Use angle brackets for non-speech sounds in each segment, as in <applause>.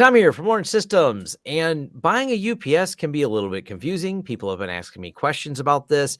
Tom here from Lawrence Systems. And buying a UPS can be a little bit confusing. People have been asking me questions about this.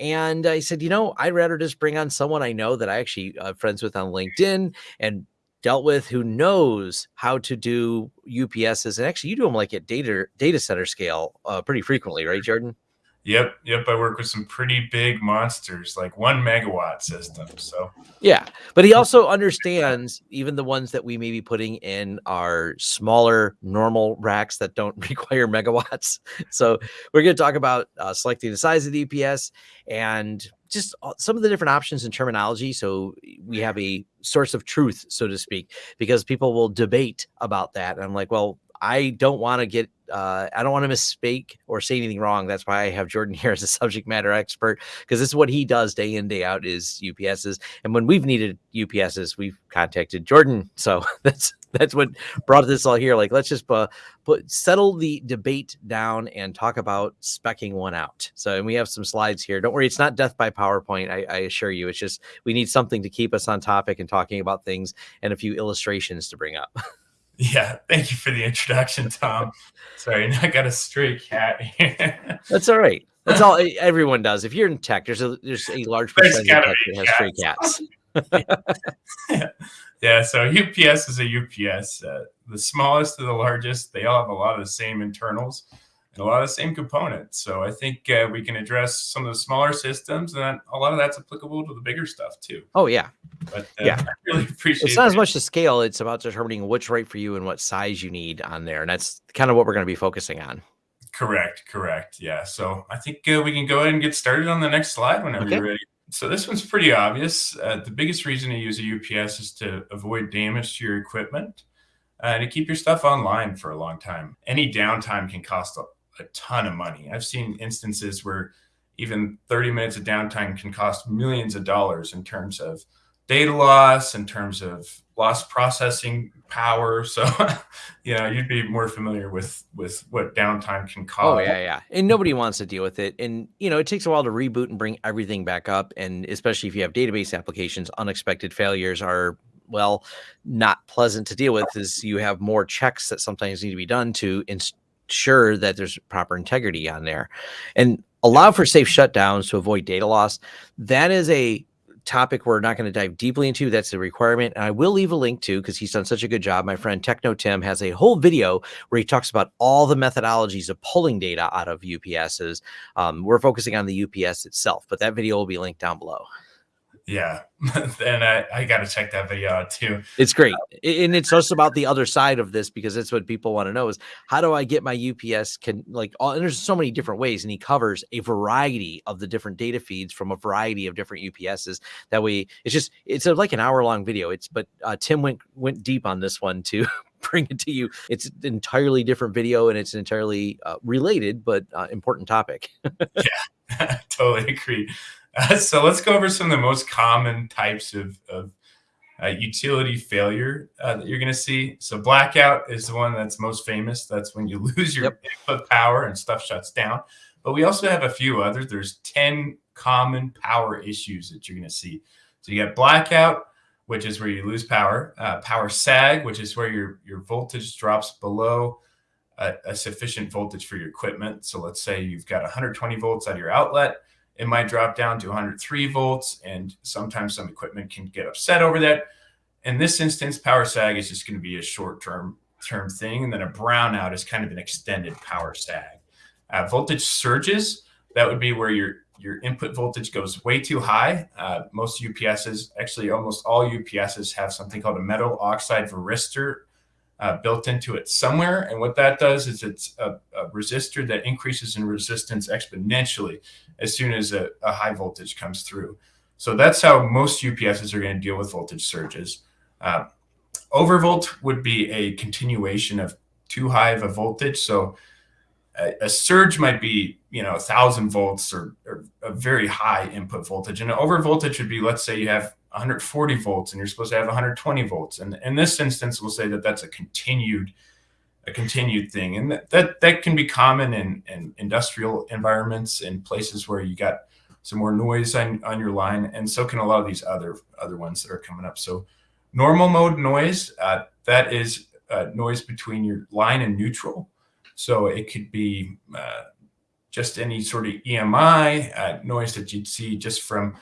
And I said, you know, I'd rather just bring on someone I know that I actually uh, friends with on LinkedIn and dealt with who knows how to do UPSs. And actually, you do them like at data data center scale uh, pretty frequently, right, Jordan? Yep, yep. I work with some pretty big monsters, like one megawatt systems. So yeah, but he also understands even the ones that we may be putting in our smaller normal racks that don't <laughs> require megawatts. So we're going to talk about uh, selecting the size of the UPS and just some of the different options and terminology. So we have a source of truth, so to speak, because people will debate about that. And I'm like, well, I don't want to get uh, I don't want to misspeak or say anything wrong. That's why I have Jordan <laughs> here as a subject matter expert because this is what he does day in day out is UPSs. And when we've needed UPSs, we've contacted Jordan. So <laughs> that's that's what brought this all here. Like let's just uh, put settle the debate down and talk about specking one out. So and we have some slides here. Don't worry, it's not death by PowerPoint. I, I assure you. It's just we need something to keep us on topic and talking about things and a few illustrations to bring up. <laughs> Yeah, thank you for the introduction, Tom. Sorry, <laughs> I got a stray cat here. That's all right. That's all everyone does. If you're in tech, there's a there's a large percentage of tech that has stray cats. yeah. <laughs> <laughs> yeah, so UPS is a UPS. Uh, the smallest to the largest, they all have a lot of the same internals a lot of the same components. So I think uh, we can address some of the smaller systems, and a lot of that's applicable to the bigger stuff too. Oh yeah, but uh, yeah, I really appreciate. It's not as much the scale; it's about determining what's right for you and what size you need on there, and that's kind of what we're going to be focusing on. Correct, correct. Yeah. So I think uh, we can go ahead and get started on the next slide whenever okay. you're ready. So this one's pretty obvious. Uh, the biggest reason to use a UPS is to avoid damage to your equipment. Uh, to keep your stuff online for a long time. Any downtime can cost a ton of money. I've seen instances where even 30 minutes of downtime can cost millions of dollars in terms of data loss, in terms of lost processing power. <laughs> So, you know, you'd be more familiar with with what downtime can cause. Oh yeah, yeah. And nobody wants to deal with it. And you know, it takes a while to reboot and bring everything back up. And especially if you have database applications, unexpected failures are well not pleasant to deal with. Is you have more checks that sometimes need to be done to inst- sure that there's proper integrity on there and allow for safe shutdowns to avoid data loss. That is a topic we're not going to dive deeply into. That's a requirement. And I will leave a link to because he's done such a good job. My friend Techno Tim has a whole video where he talks about all the methodologies of pulling data out of UPSs. Um, we're focusing on the UPS itself, but that video will be linked down below yeah. <laughs> And i, I got to check that video out too. It's great. And it's also about the other side of this because that's what people want to know is how do i get my ups can like all, and there's so many different ways and he covers a variety of the different data feeds from a variety of different ups's that way it's just it's a, like an hour long video. It's but uh, tim went went deep on this one to <laughs> bring it to you. It's an entirely different video and it's an entirely uh, related but uh, important topic. <laughs> Yeah. Totally agree uh, <laughs> so let's go over some of the most common types of, of uh, utility failure uh, that you're going to see. So blackout is the one that's most famous. That's when you <laughs> lose your yep. input power and stuff shuts down. But we also have a few others. There's 10 common power issues that you're going to see. So you got blackout, which is where you lose power. Uh, power sag, which is where your, your voltage drops below a, a sufficient voltage for your equipment. So let's say you've got 120 volts at your outlet it might drop down to 103 volts, and sometimes some equipment can get upset over that. In this instance, power sag is just going to be a short-term term thing, and then a brownout is kind of an extended power sag. Uh, voltage surges, that would be where your your input voltage goes way too high. Uh, most UPSs, actually almost all UPSs have something called a metal oxide varistor uh, built into it somewhere. And what that does is it's a, a, resistor that increases in resistance exponentially as soon as a, a, high voltage comes through. So that's how most UPSs are going to deal with voltage surges. Uh, overvolt would be a continuation of too high of a voltage. So a, a surge might be, you know, a thousand volts or, or a very high input voltage. And an overvoltage would be, let's say you have 140 volts and you're supposed to have 120 volts. And in this instance, we'll say that that's a continued a continued thing. And that, that, that can be common in, in industrial environments and places where you got some more noise on, on your line. And so can a lot of these other other ones that are coming up. So normal mode noise, uh, that is uh, noise between your line and neutral. So it could be uh, just any sort of EMI uh, noise that you'd see just from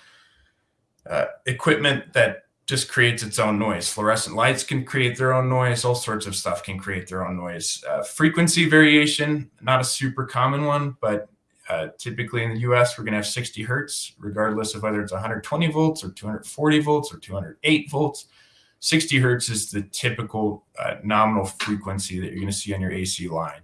uh, equipment that just creates its own noise. Fluorescent lights can create their own noise. All sorts of stuff can create their own noise. Uh, frequency variation, not a super common one, but uh, typically in the US, we're going to have 60 hertz, regardless of whether it's 120 volts or 240 volts or 208 volts. 60 hertz is the typical uh, nominal frequency that you're going to see on your AC line.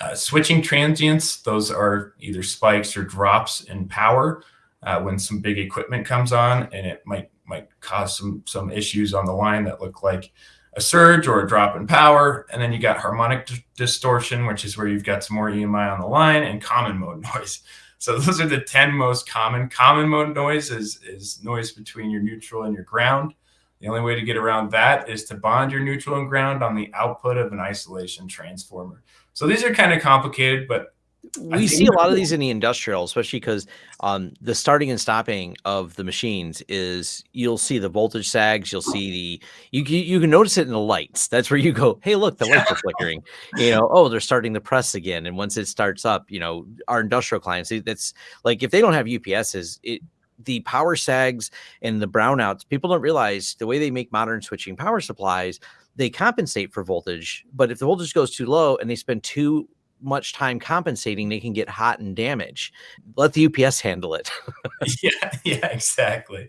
Uh, switching transients, those are either spikes or drops in power uh, when some big equipment comes on and it might might cause some some issues on the line that look like a surge or a drop in power. And then you got harmonic distortion, which is where you've got some more EMI on the line and common mode <laughs> noise. So those are the 10 most common. Common mode noise is, is noise between your neutral and your ground. The only way to get around that is to bond your neutral and ground on the output of an isolation transformer. So these are kind of complicated, but we see a lot of these in the industrial, especially because um, the starting and stopping of the machines is you'll see the voltage sags, you'll see the you you can notice it in the lights. That's where you go, hey, look, the lights are flickering. You know, oh, they're starting to press again, and once it starts up, you know, our industrial clients, that's like if they don't have UPSs, it the power sags and the brownouts. People don't realize the way they make modern switching power supplies. They compensate for voltage, but if the voltage goes too low and they spend too much time compensating, they can get hot and damage. Let the UPS handle it. <laughs> <laughs> yeah, yeah, exactly.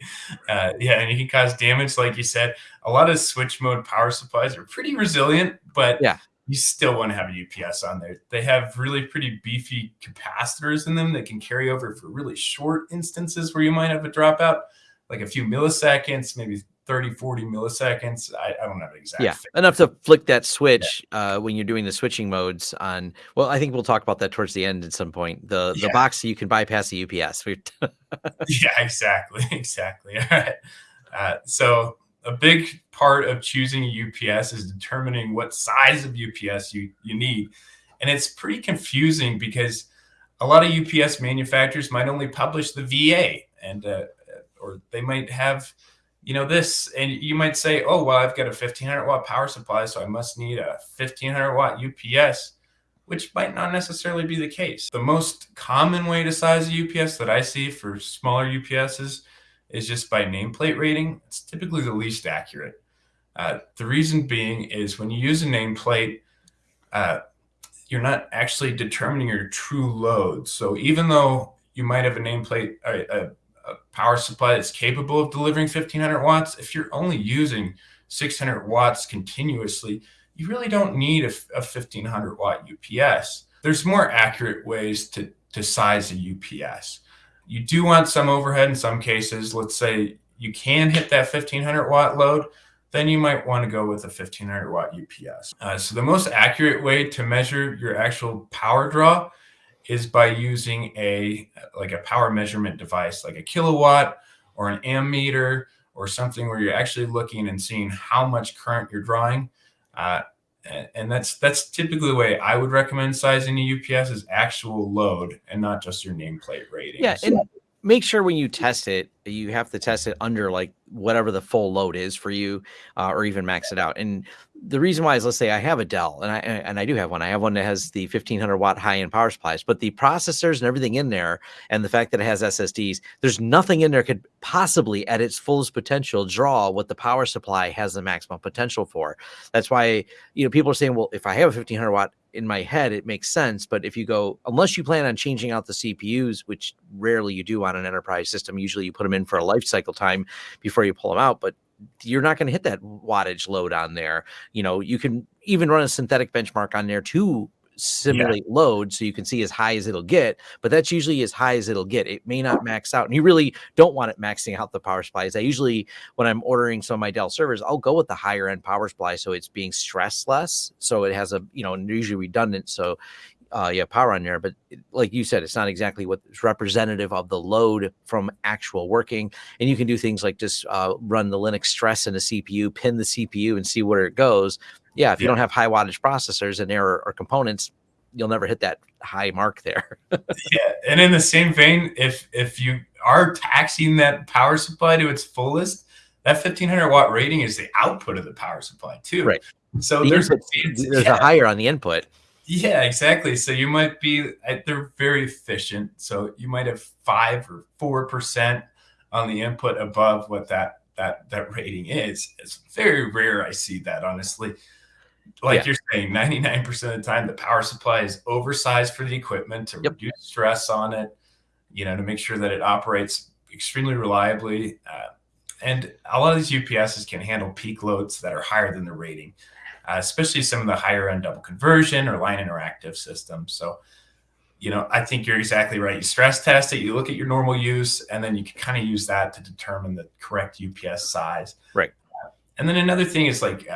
Uh, yeah, and it can cause damage, like you said. A lot of switch mode power supplies are pretty resilient, but yeah, you still want to have a UPS on there. They have really pretty beefy capacitors in them that can carry over for really short instances where you might have a dropout, like a few milliseconds, maybe 30, 40 milliseconds. I, I don't have an exact. Yeah, enough to flick that switch yeah. uh, when you're doing the switching modes on. Well, I think we'll talk about that towards the end at some point. The the yeah. box you can bypass the UPS. <laughs> yeah, exactly, <laughs> exactly. <laughs> All right. Uh, so a big part of choosing a UPS is determining what size of UPS you you need, and it's pretty confusing because a lot of UPS manufacturers might only publish the VA and uh, or they might have you know this and you might say oh well i've got a 1500 watt power supply so i must need a 1500 watt ups which might not necessarily be the case. The most common way to size a ups that i see for smaller ups's is just by nameplate rating. It's typically the least accurate. Uh, the reason being is when you use a nameplate uh, you're not actually determining your true load. So even though you might have a nameplate a, a a power supply that's capable of delivering 1500 watts, if you're only using 600 watts continuously, you really don't need a, a 1500 watt UPS. There's more accurate ways to, to size a UPS. You do want some overhead in some cases. Let's say you can hit that 1500 watt load, then you might want to go with a 1500 watt UPS. Uh, so the most accurate way to measure your actual power draw is by using a like a power measurement device like a Kill A Watt or an ammeter or something where you're actually looking and seeing how much current you're drawing uh, and that's that's typically the way I would recommend sizing a UPS is actual load and not just your nameplate rating. Yeah, and make sure when you test it, you have to test it under like whatever the full load is for you, uh, or even max it out. And the reason why is let's say I have a Dell and I and I do have one. I have one that has the 1500 watt high end power supplies, but the processors and everything in there, and the fact that it has SSDs, there's nothing in there could possibly at its fullest potential draw what the power supply has the maximum potential for. That's why you know people are saying, well, if I have a 1500 watt in my head, it makes sense. But if you go, unless you plan on changing out the CPUs, which rarely you do on an enterprise system, usually you put them in for a life cycle time before you pull them out. But you're not going to hit that wattage load on there. You know, you can even run a synthetic benchmark on there to simulate yeah. load so you can see as high as it'll get, but that's usually as high as it'll get. It may not max out. And you really don't want it maxing out the power supplies. I usually, when I'm ordering some of my Dell servers, I'll go with the higher end power supply so it's being stress less. So it has a, you know, usually redundant. So uh, yeah, power on there. But like you said, it's not exactly what's representative of the load from actual working. And you can do things like just uh, run the Linux stress in a CPU, pin the CPU, and see where it goes. Yeah, if you don't have high wattage processors and there or, are components, you'll never hit that high mark there. <laughs> yeah, and in the same vein, if if you are taxing that power supply to its fullest, that 1500 watt rating is the output of the power supply too. Right. So The there's input- there's yeah. a higher on the input. Yeah, exactly. So you might be uh, they're very efficient. So you might have five or four percent on the input above what that that that rating is. It's very rare I see that honestly. Like Yeah. you're saying, 99% of the time the power supply is oversized for the equipment to Yep. reduce stress on it, you know, to make sure that it operates extremely reliably. Uh, and a lot of these UPSs can handle peak loads that are higher than the rating uh, especially some of the higher end double conversion or line interactive systems. So, you know, I think you're exactly right. You stress test it, you look at your normal use, and then you can kind of use that to determine the correct UPS size. Right. And then another thing is like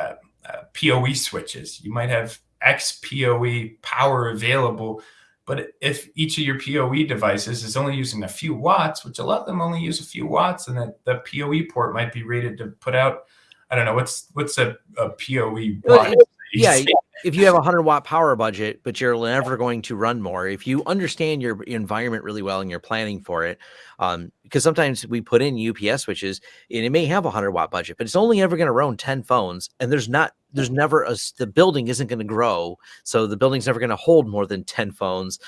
uh, PoE switches. You might have X PoE power available, but if each of your PoE devices is only using a few watts, which a lot of them only use a few watts, and that the PoE port might be rated to put out, I don't know, what's what's a, a PoE watt? <laughs> yeah, if you have a 100 watt power budget but you're never going to run more if you understand your environment really well and you're planning for it um, because sometimes we put in ups switches and it may have a 100 watt budget but it's only ever going to run 10 phones and there's not there's never a the building isn't going to grow so the building's never going to hold more than 10 phones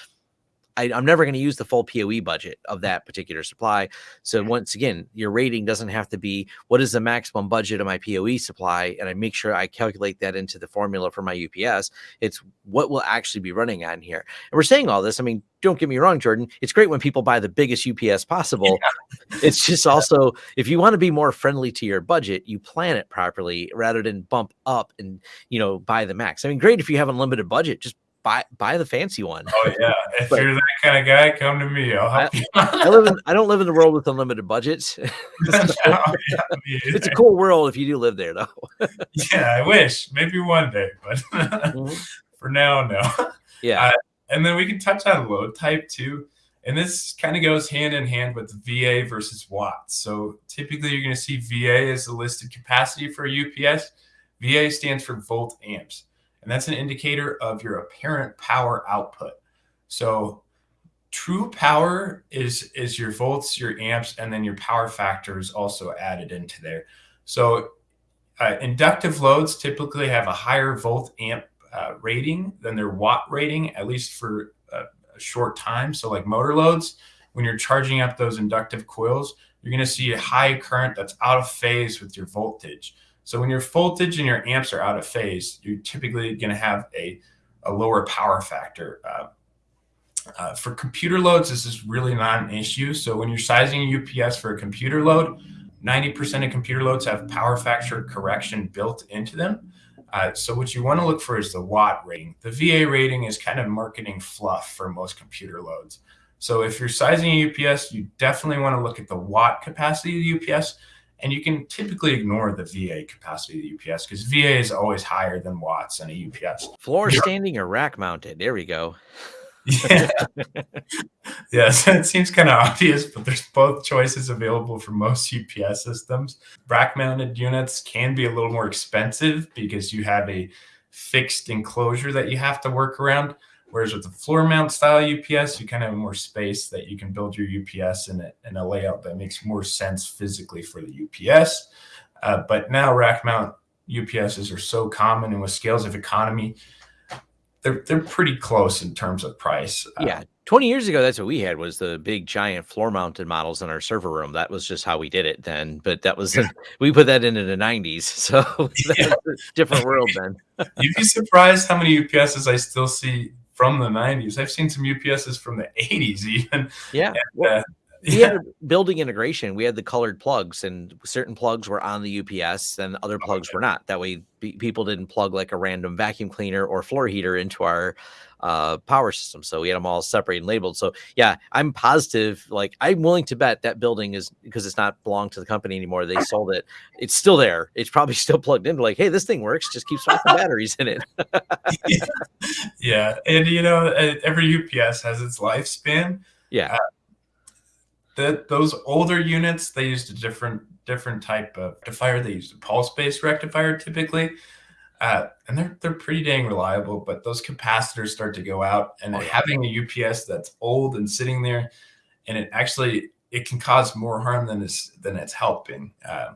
I, I'm never going to use the full PoE budget of mm. that particular supply. So once again, your rating doesn't have to be what is the maximum budget of my PoE supply, and I make sure I calculate that into the formula for my UPS. It's what will actually be running on here. And we're saying all this. I mean, don't get me wrong, Jordan. It's great when people buy the biggest UPS possible. <laughs> It's just also if you want to be more friendly to your budget, you plan it properly rather than bump up and you know buy the max. I mean, great if you have unlimited budget, just buy buy the fancy one. Oh yeah, if But- you're that kind of guy, come to me. I'll help you. I live in I don't live in the world with unlimited budgets. No, <laughs> <laughs> yeah, it's a cool world if you do live there though. <laughs> yeah, I wish maybe one day, but Mhm. for now, no. Yeah. And then we can touch on load type too. And this kind of goes hand in hand with VA versus watts. So typically you're going to see VA as the listed capacity for UPS. VA stands for volt amps, and that's an indicator of your apparent power output. So true power is is your volts, your amps, and then your power factor is also added into there. So uh, inductive loads typically have a higher volt amp uh, rating than their watt rating, at least for a, a short time. So, like motor loads, when you're charging up those inductive coils, you're going to see a high current that's out of phase with your voltage. So, when your voltage and your amps are out of phase, you're typically going to have a, a lower power factor. Uh, uh, for computer loads, this is really not an issue. So, when you're sizing a UPS for a computer load, 90% of computer loads have power factor correction built into them. Uh, so what you want to look for is the watt rating. The VA rating is kind of marketing fluff for most computer loads. So if you're sizing a UPS, you definitely want to look at the watt capacity of the UPS, and you can typically ignore the VA capacity of the UPS because VA is always higher than watts in a UPS. Floor Yeah. standing or rack mounted. There we go. <laughs> Yeah. <laughs> yes, it seems kind of obvious, but there's both choices available for most UPS systems. Rack mounted units can be a little more expensive because you have a fixed enclosure that you have to work around. Whereas with the floor mount style UPS, you kind of have more space that you can build your UPS in a, in a layout that makes more sense physically for the UPS. Uh, but now rack mount UPSs are so common, and with scales of economy, they're they're pretty close in terms of price. Uh, Yeah. 20 years ago, that's what we had was the big giant floor mounted models in our server room. That was just how we did it then. But that was <laughs> we put that into the 90s. <laughs> So <laughs> Yeah. a different world then. You'd be surprised how many UPSs I still see from the 90s. I've seen some UPSs from the 80s even. Yeah. Well, Uh, we yeah, had building integration. We had the colored plugs, and certain plugs were on the UPS, and other plugs were not. That way, pe- people didn't plug like a random vacuum cleaner or floor heater into our uh, power system. So we had them all separated and labeled. So yeah, I'm positive. Like I'm willing to bet that building is because it's not belonged to the company anymore. They sold it. It's still there. It's probably <laughs> still plugged in. Like, hey, this thing works. Just keep swapping <laughs> batteries in it. <laughs> yeah. And you know, uh, every UPS has its lifespan. Yeah. That those older units, they used a different different type of rectifier. They used a pulse based rectifier typically. Uh, and they're they're pretty dang reliable, but those capacitors start to go out, and Oh, yeah. having a UPS that's old and sitting there, and it actually it can cause more harm than it's than it's helping. Uh,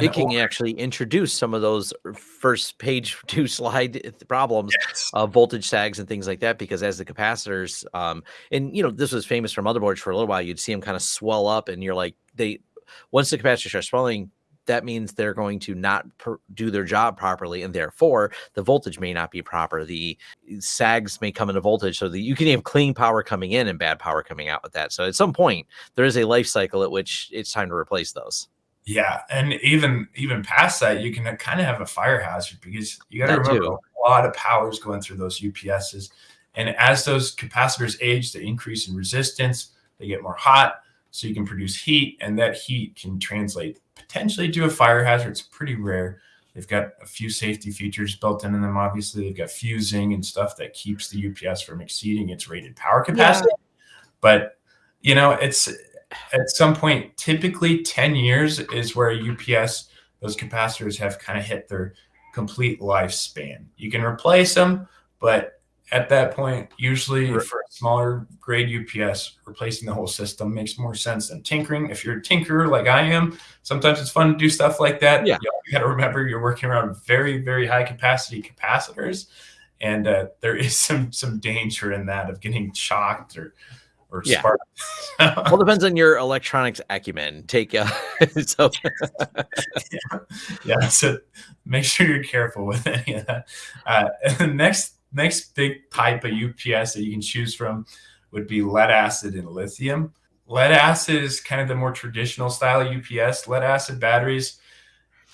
it can actually introduce some of those first page <laughs> two slide problems yes. of voltage sags and things like that because as the capacitors um and you know this was famous for motherboards for a little while you'd see them kind of swell up and you're like they once the capacitors start swelling that means they're going to not per- do their job properly and therefore the voltage may not be proper. The eh, sags may come into voltage so that you can have clean power coming in and bad power coming out with that. So at some point there is a life cycle at which it's time to replace those. Yeah, and even even past that, you can kind of have a fire hazard because you got to remember too. a lot of power is going through those UPSs, and as those capacitors age, they increase in resistance, they get more hot, so you can produce heat, and that heat can translate potentially to a fire hazard. It's pretty rare. They've got a few safety features built into them. Obviously, they've got fusing and stuff that keeps the UPS from exceeding its rated power capacity. Yeah. But you know, it's at some point, typically 10 years is where UPS, those capacitors have kind of hit their complete lifespan. You can replace them, but at that point, usually right. for a smaller grade UPS, replacing the whole system makes more sense than tinkering. If you're a tinkerer like I am, sometimes it's fun to do stuff like that. Yeah. You, got to remember you're working around very, very high capacity capacitors. And uh, there is <laughs> some some danger in that of getting shocked or or yeah. Spark. well, depends on your electronics acumen. Take uh, <laughs> so <laughs> yeah. yeah. So make sure you're careful with any of that. Uh, next next big type of UPS that you can choose from would be lead acid and lithium. Lead acid is kind of the more traditional style of UPS. Lead acid batteries,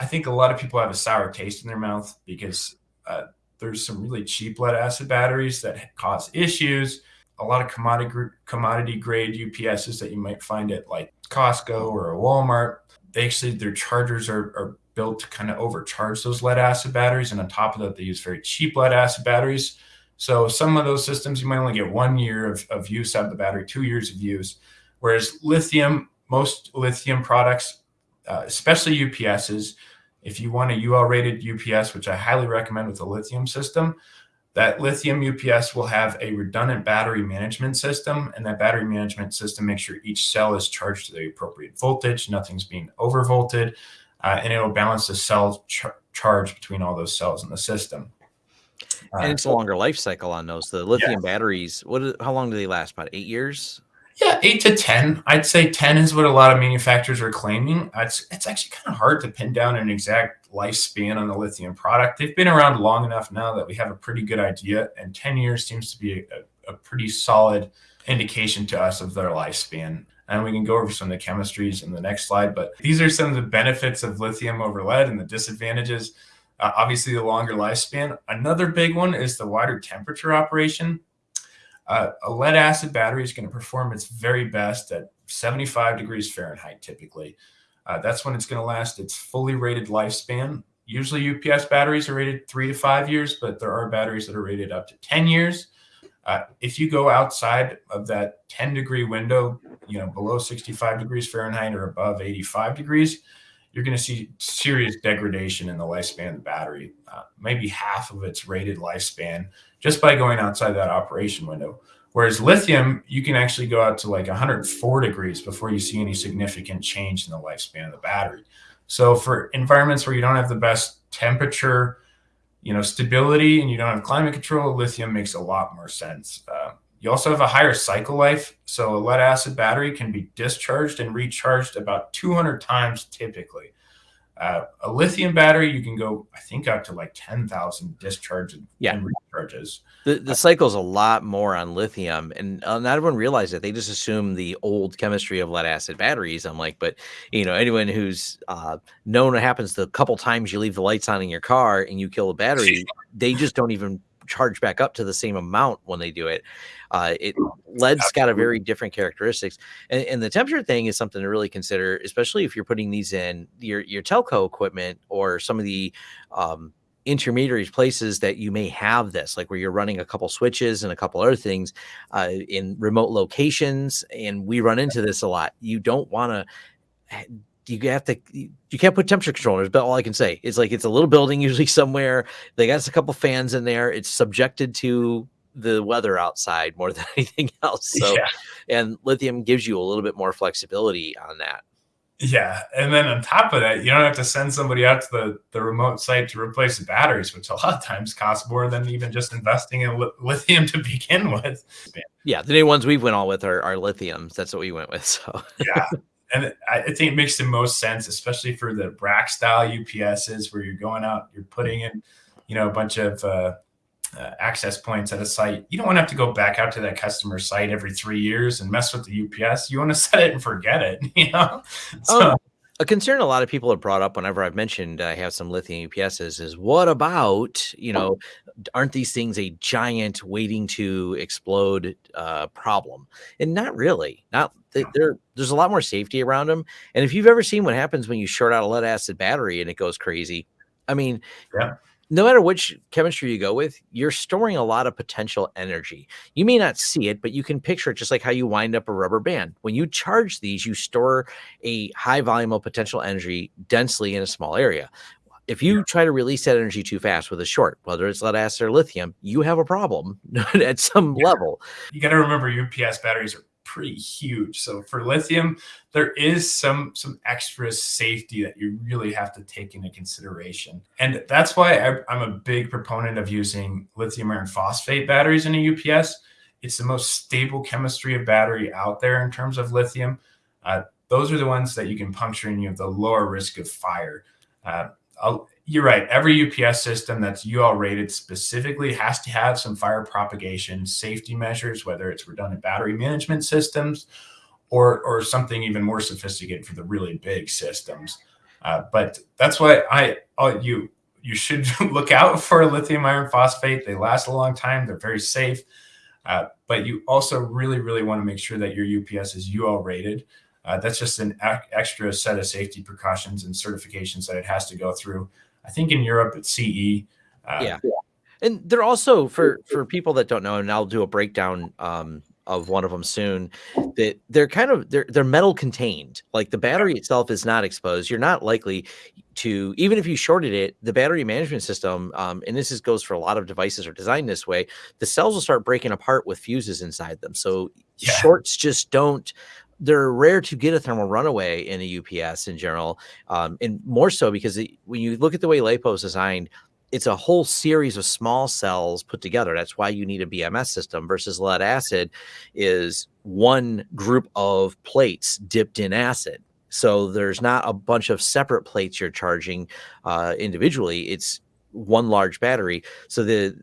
I think a lot of people have a sour taste in their mouth because uh, there's some really cheap lead acid batteries that cause issues a lot of commodity commodity grade UPSs that you might find at like Costco or a Walmart. They actually their chargers are, are built to kind of overcharge those lead acid batteries, and on top of that, they use very cheap lead acid batteries. So some of those systems you might only get one year of, of use out of the battery, two years of use. Whereas lithium, most lithium products, uh, especially UPSs, if you want a UL rated UPS, which I highly recommend with the lithium system, that lithium UPS will have a redundant battery management system, and that battery management system makes sure each cell is charged to the appropriate voltage, nothing's being overvolted, uh, and it'll balance the cell char charge between all those cells in the system. Uh, and it's a longer life cycle on those. The lithium yeah. batteries, what? How long do they last? About eight years. Yeah, eight to ten. I'd say ten is what a lot of manufacturers are claiming. It's it's actually kind of hard to pin down an exact lifespan on the lithium product. They've been around long enough now that we have a pretty good idea, and ten years seems to be a, a pretty solid indication to us of their lifespan. And we can go over some of the chemistries in the next slide. But these are some of the benefits of lithium over lead and the disadvantages. Uh, obviously, the longer lifespan. Another big one is the wider temperature operation. Uh, a lead acid battery is going to perform its very best at 75 degrees Fahrenheit typically. Uh, that's when it's going to last its fully rated lifespan. Usually UPS batteries are rated three to five years, but there are batteries that are rated up to 10 years. Uh, if you go outside of that 10 degree window, you know, below 65 degrees Fahrenheit or above 85 degrees, you're going to see serious degradation in the lifespan of the battery, uh, maybe half of its rated lifespan just by going outside that operation window. Whereas lithium, you can actually go out to like 104 degrees before you see any significant change in the lifespan of the battery. So for environments where you don't have the best temperature, you know, stability, and you don't have climate control, lithium makes a lot more sense. Uh, you also have a higher cycle life. So a lead acid battery can be discharged and recharged about 200 times typically. Uh, a lithium battery, you can go, I think, up to like 10,000 discharges yeah. and recharges. The, the uh, cycle's a lot more on lithium, and uh, not everyone realizes it. They just assume the old chemistry of lead acid batteries. I'm like, but you know, anyone who's uh, known what happens the couple times you leave the lights on in your car and you kill a battery, <laughs> they just don't even charge back up to the same amount when they do it. Uh, it lead's got a very different characteristics, and, and, the temperature thing is something to really consider, especially if you're putting these in your your telco equipment or some of the um, intermediary places that you may have this, like where you're running a couple switches and a couple other things uh, in remote locations, and we run into this a lot. You don't want to you have to you can't put temperature controllers but all i can say is like it's a little building <laughs> usually somewhere they got a couple fans in there it's subjected to the weather outside more <laughs> than anything else so yeah. and lithium gives you a little bit more flexibility on that Yeah, and then on top of that, you don't have to send somebody out to the, the remote site to replace the batteries, which a lot of times costs more than even just investing in li- lithium to <laughs> begin with. Yeah, the new ones we've went all with are, are lithiums. That's what we went with. So yeah, and I think it makes the most sense, especially for the rack style UPSs, where you're going out, you're putting in, you know, a bunch of uh, uh, access points at a site. You don't want to have to go back out to that customer site every three years and mess with the UPS. You want to <laughs> set it and forget it. <laughs> You know. So, um, a concern a lot of people have brought up whenever I've mentioned I have some lithium UPSs is what about you know aren't these things a giant waiting to explode uh, problem? And not really. Not there. There's a lot more safety around them. And if you've ever seen what happens when you short out a lead acid battery and it goes crazy, I mean, yeah no matter which chemistry you go with, you're storing a lot of potential energy. You may not see it, but you can picture it just like how you wind up a rubber band. When you charge these, you store a high volume of potential energy densely in a small area. If you try to release that energy too fast with a short, whether it's lead acid or lithium, you have a problem <laughs> at some yeah. level. You got to remember UPS batteries are pretty huge. So for lithium, there is some some extra safety that you really have to take into consideration, and that's why I, am a big proponent of using lithium iron phosphate batteries in a UPS. It's the most stable chemistry of battery out there in terms of lithium. Uh, those are the ones that you can puncture and you have the lower risk of fire. Uh, you're right. Every UPS system that's UL rated specifically has to have some fire propagation safety measures, whether it's redundant battery management systems or, or something even more sophisticated for the really big systems. Uh, but that's why I oh, you you should <laughs> look out for lithium iron phosphate. They last a long time. They're very safe. Uh, but you also really, really want to make sure that your UPS is UL rated. Uh, that's just an extra set of safety precautions and certifications that it has to go through. I think in Europe it's CE. Uh, yeah. And they're also for for people that don't know, and I'll do a breakdown um, of one of them soon. That they're kind of they're they're metal contained. Like the battery itself is not exposed. You're not likely to even if you shorted it, the battery management system, um, and this is goes for a lot of devices are designed this way. The cells will start breaking apart with fuses inside them. So yeah. shorts just don't they're rare to get a thermal runaway in a UPS in general, um, and more so because it, when you look at the way LiPo is designed, it's a whole series of small cells put together. That's why you need a BMS system versus lead acid is one group of plates dipped in acid. So there's not a bunch of separate plates you're charging uh, individually. It's one large battery. So the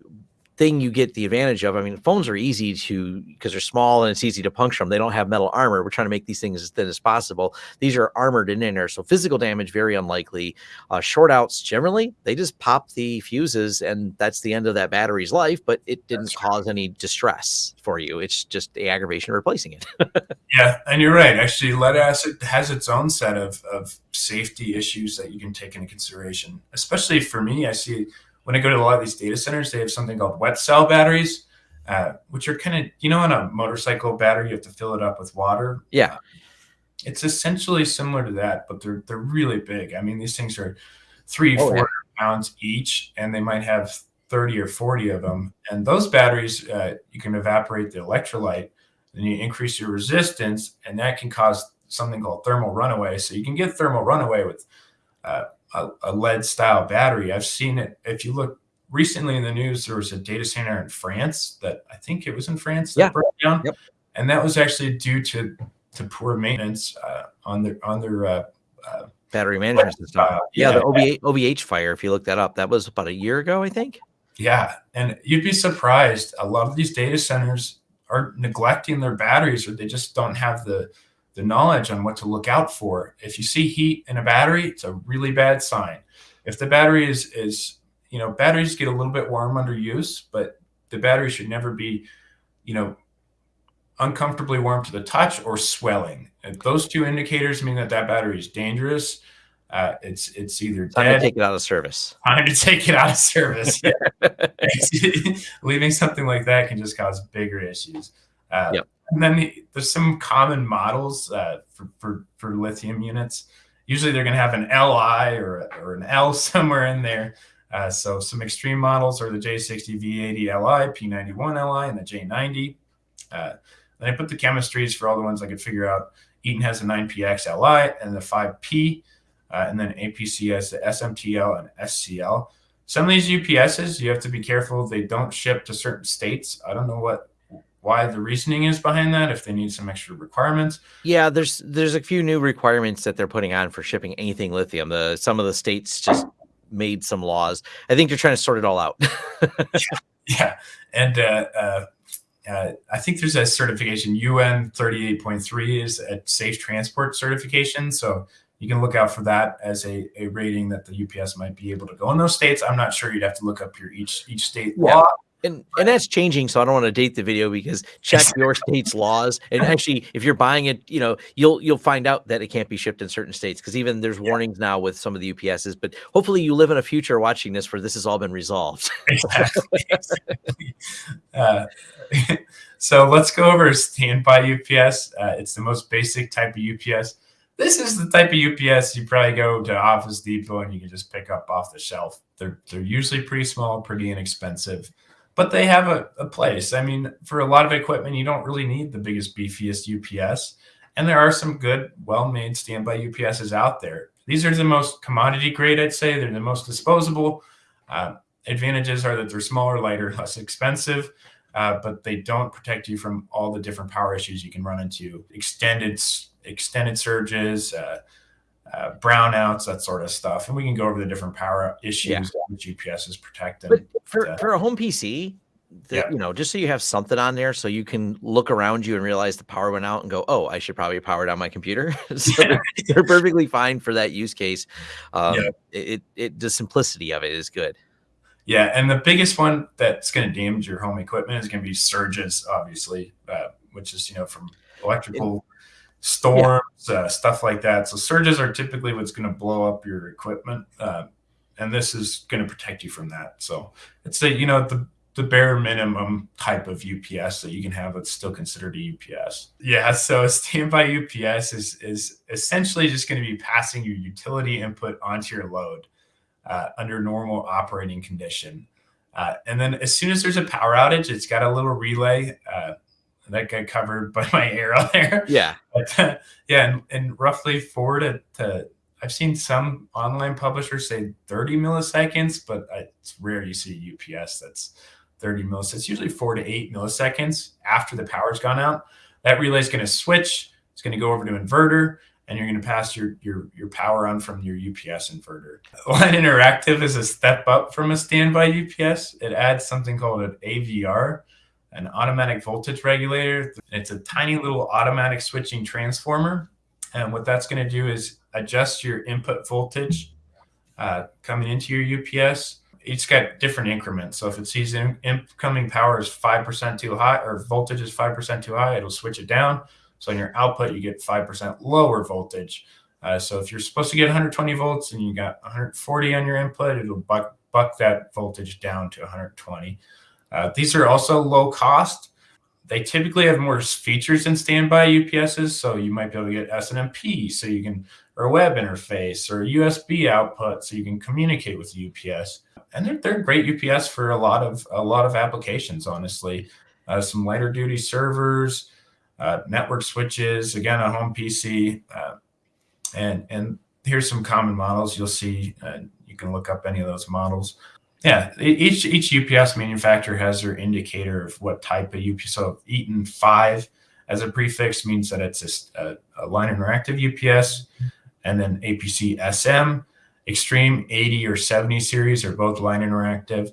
thing you get the advantage of. I mean, phones are easy to because they're small and it's easy to puncture them. They don't have metal armor. We're trying to make these things as thin as possible. These are armored in there, so physical damage very unlikely. Uh, short outs generally they just pop the fuses and that's the end of that battery's life. But it didn't that's cause any distress for you. It's just the aggravation of replacing it. <laughs> yeah, and you're right. Actually, lead acid has its own set of of safety issues that you can take into consideration. Especially for me, I see when I go to a lot of these data centers, they have something called wet cell batteries, uh, which are kind of, you know, on a motorcycle battery, you have to fill it up with water. Yeah. It's essentially similar to that, but they're they're really big. I mean, these things are three, oh, four yeah. pounds each, and they might have 30 or 40 of them. And those batteries, uh, you can evaporate the electrolyte, then you increase your resistance, and that can cause something called thermal runaway. So you can get thermal runaway with uh, a, a lead style battery. I've seen it. If you look recently in the news, there was a data center in France that I think it was in France that yeah. broke down, yep. and that was actually due to to poor maintenance uh, on their on their uh, uh, battery management system. yeah, yeah, the OVH, OVH fire. If you look that up, that was about a year ago, I think. Yeah, and you'd be surprised. A lot of these data centers are neglecting their batteries, or they just don't have the the knowledge on what to look out for. If you see heat in a battery, it's a really bad sign. If the battery is is you know batteries get a little bit warm under use, but the battery should never be you know uncomfortably warm to the touch or swelling. If those two indicators mean that that battery is dangerous. Uh, it's it's either time dead, to take it out of service. Time to take it out of service. <laughs> <laughs> Leaving something like that can just cause bigger issues. Uh, yep. And then there's some common models uh, for, for, for lithium units. Usually they're going to have an Li or, or an L <laughs> somewhere in there. Uh, so some Xtreme models are the J60 V80 Li, P91 Li, and the J90. Uh, then I put the chemistries for all the ones I could figure out Eaton has the 9PX Li and the 5P, uh, and then APC has the SMTL and SCL. Some of these UPSs, you have to be careful. They don't ship to certain states. I don't know what why the reasoning is behind that if they need some extra requirements. Yeah there's there's a few new requirements that they're putting on for shipping anything lithium. The some of the states just made some laws. I think they're trying to sort it all out. <laughs> Yeah, yeah, and uh, uh, uh, i think there's a certification. UN 38.3 is a safe transport certification. So you can look out for that as a, a rating that the ups might be able to go in those states. I'm not sure. You'd have to look up your each each state yeah. law and and that's changing so i don't want to date the video because check your state's laws. And actually if you're buying it you know you'll you'll find out that it can't be shipped in certain states because even there's warnings now with some of the ups's but hopefully you live in a future watching this where this has all been resolved. <laughs> Exactly, exactly. Uh, <laughs> so let's go over standby ups uh, it's the most basic type of ups this is the type of UPS you probably go to Office Depot and you can just pick up off the shelf. They're they're usually pretty small, pretty inexpensive but they have a, a place. I mean, for a lot of equipment, you don't really need the biggest, beefiest UPS. And there are some good, well made standby UPSs out there. These are the most commodity grade, I'd say. They're the most disposable. Uh, advantages are that they're smaller, lighter, <laughs> less expensive, uh, but they don't protect you from all the different power issues you can run into extended extended surges, uh, uh, brownouts, that sort of stuff. And we can go over the different power issues yeah. that UPSs protect. But for, uh, for a home PC, the, yeah. you know, just so you have something on there so you can look around you and realize the power went out and go, oh, I should probably power down my computer. <laughs> so yeah. they're perfectly fine for that use case. Um, yeah. it, it, the simplicity of it is good. Yeah. And the biggest one that's going to damage your home equipment is going to be surges, obviously, uh, which is, you know, from electrical storms, yeah. uh, stuff like that. So surges are typically what's going to blow up your equipment, uh, and this is going to protect you from that. So it's a you know the the bare minimum type of UPS that you can have that's still considered a UPS. Yeah, so a standby UPS is is essentially just going to be passing your utility input onto your load uh, under normal operating condition. Uh, and then as soon as there's a power outage, it's got a little relay uh, that got covered by my arrow <laughs> there. Yeah. But, uh, <laughs> yeah, and, and, roughly four to, to, I've seen some online publishers say 30 milliseconds, but it's rare you see a UPS that's 30 milliseconds. It's usually four to eight milliseconds after the power's gone out. That relay is going to switch. It's going to go over to inverter, and you're going to pass your your your power on from your UPS inverter. <laughs> Line Interactive is a step up from a standby UPS. It adds something called an AVR, an automatic voltage regulator. It's a tiny little automatic switching transformer. And what that's going to do is adjust your input voltage uh, coming into your UPS. It's got different increments. So if it sees in, incoming power is 5% too high or voltage is 5% too high, it'll switch it down. So in your output, you get 5% lower voltage. Uh, so if you're supposed to get 120 volts and you got 140 on your input, it'll buck, buck that voltage down to 120. Uh, these are also low cost. They typically have more features than standby UPSs, so you might be able to get SNMP, so you can, or web interface, or USB output, so you can communicate with UPS. And they're, they're great UPS for a lot of a lot of applications. Honestly, uh, some lighter duty servers, uh, network switches, again a home PC, uh, and and here's some common models you'll see. Uh, you can look up any of those models. Yeah, each each UPS manufacturer has their indicator of what type of UPS. So Eaton five as a prefix means that it's a, a line interactive UPS, and then APC SM, Xtreme 80 or 70 series are both line interactive,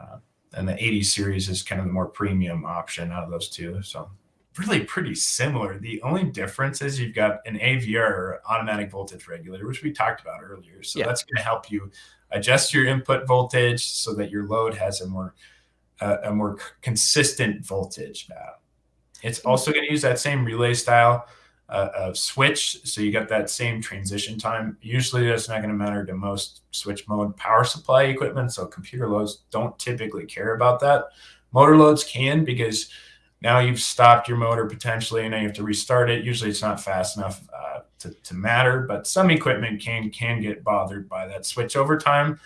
uh, and the 80 series is kind of the more premium option out of those two. So really pretty similar. The only difference is you've got an AVR automatic voltage regulator, which we talked about earlier. So yeah. that's going to help you adjust your input voltage so that your load has a more uh, a more consistent voltage. Uh, it's hmm. also going to use that same relay style uh, of switch, so you got that same transition time. Usually, that's not going to matter to most switch mode power supply equipment. So computer loads don't typically care about that. Motor loads can because now you've stopped your motor potentially and now you have to restart it. Usually, it's not fast enough uh, to, to matter, but some equipment can can get bothered by that switch over time.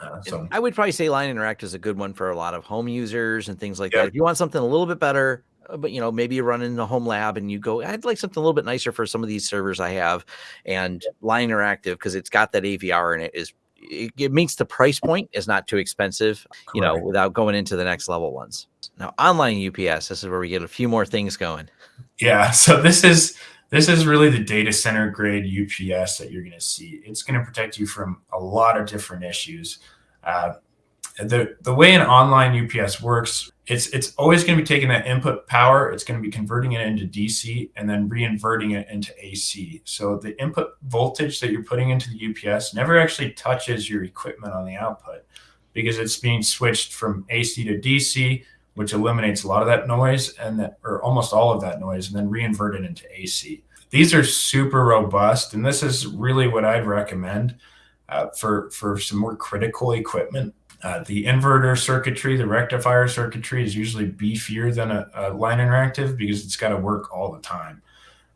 Uh, so I would probably say Line Interact is a good one for a lot of home users and things like that. If you want something a little bit better, uh, but you know maybe you're running the home lab and you go i'd like something a little bit nicer for some of these servers i have and line interactive because it's got that avr in it is it, it meets the price point is not too expensive you know without going into the next level ones now online ups this is where we get a few more things going Yeah. <laughs> So this is this is really the data center grade UPS that you're going to see. It's going to protect you from a lot of different issues. Uh, the the way an online UPS works, it's it's always going to be taking that input power, it's going to be converting it into DC and then reinverting it into AC. So the input voltage that you're putting into the UPS never actually touches your equipment on the output because it's being switched from AC to DC which eliminates a lot of that noise and that, or almost all of that noise, and then reinvert it into AC. These are super robust, and this is really what I'd recommend uh, for for some more critical equipment. Uh, the inverter circuitry, the rectifier circuitry, is usually beefier than a, a line interactive because it's got to work all the time.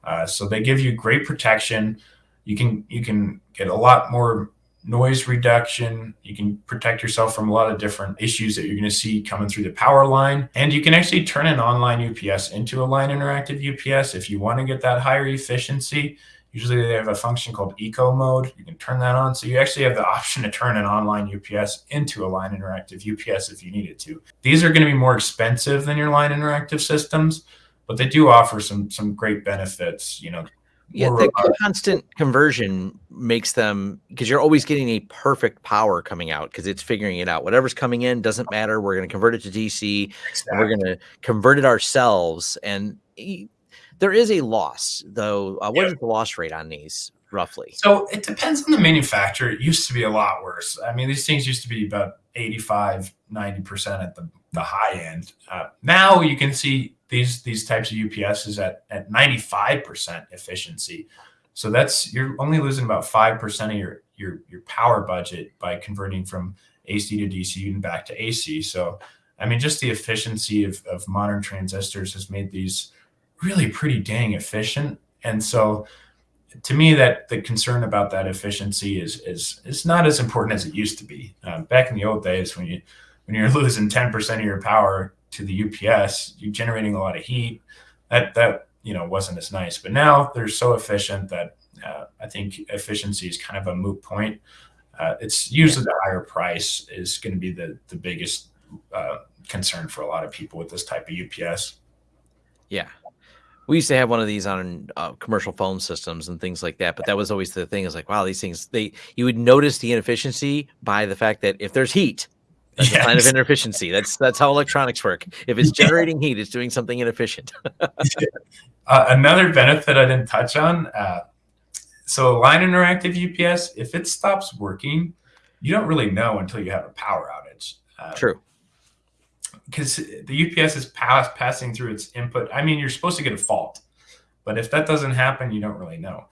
Uh, so they give you great protection. You can you can get a lot more noise reduction. You can protect yourself from a lot of different issues that you're going to see coming through the power line. And you can actually turn an online UPS into a line interactive UPS if you want to get that higher efficiency. Usually they have a function called eco mode. You can turn that on. So you actually have the option to turn an online UPS into a line interactive UPS if you needed to. These are going to be more expensive than your line interactive systems, but they do offer some some great benefits, you know, yeah the constant conversion makes them because you're always getting a perfect power coming out because it's figuring it out whatever's coming in doesn't matter we're going to convert it to dc and we're going to convert it ourselves and there is a loss though uh, what is the loss rate on these roughly So it depends on the manufacturer. It used to be a lot worse. I mean, these things used to be about 85, 90% at the, the high end. Uh, now you can see these these types of UPSs at, at 95% efficiency. So that's you're only losing about 5% of your, your your power budget by converting from AC to DC and back to AC. So I mean, just the efficiency of, of modern transistors has made these really pretty dang efficient. And so to me that the concern about that efficiency is is is not as important as it used to be. Um, back in the old days when you when you're <laughs> losing 10% of your power to the ups you're generating a lot of heat. That that you know wasn't as nice. But now they're so efficient that uh, i think efficiency is kind of a moot point. Uh, it's usually the higher price is going to be the the biggest uh, concern for a lot of people with this type of ups yeah we used to have one of these on uh, commercial phone systems and things like that but that was always the thing is like wow these things they you would notice the inefficiency by the fact that if there's heat <laughs> that's a sign of inefficiency. That's that's how electronics work. If it's <laughs> generating heat it's doing something inefficient. <laughs> Uh, another benefit I didn't touch on. Uh, so, a line interactive UPS, if it stops working, you don't really know until you have a power outage. Uh, true Because the UPS is pass, passing through its input. I mean, you're supposed to get a fault, but if that doesn't happen, you don't really know.